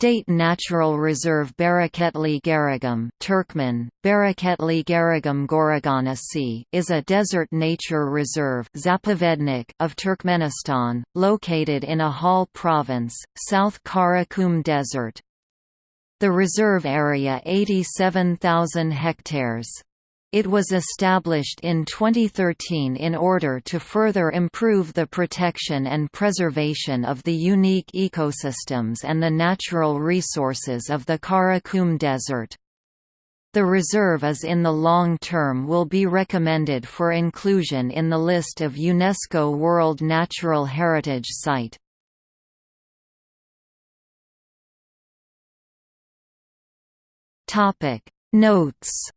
State Natural Reserve Bereketli Garagum Turkmen, Bereketli Garagum Goraganasi is a desert nature reserve Zapovednik of Turkmenistan, located in Ahal Province, South Karakum Desert. The reserve area 87,000 hectares. It was established in 2013 in order to further improve the protection and preservation of the unique ecosystems and the natural resources of the Karakum Desert. The reserve is in the long term will be recommended for inclusion in the list of UNESCO World Natural Heritage Site. Notes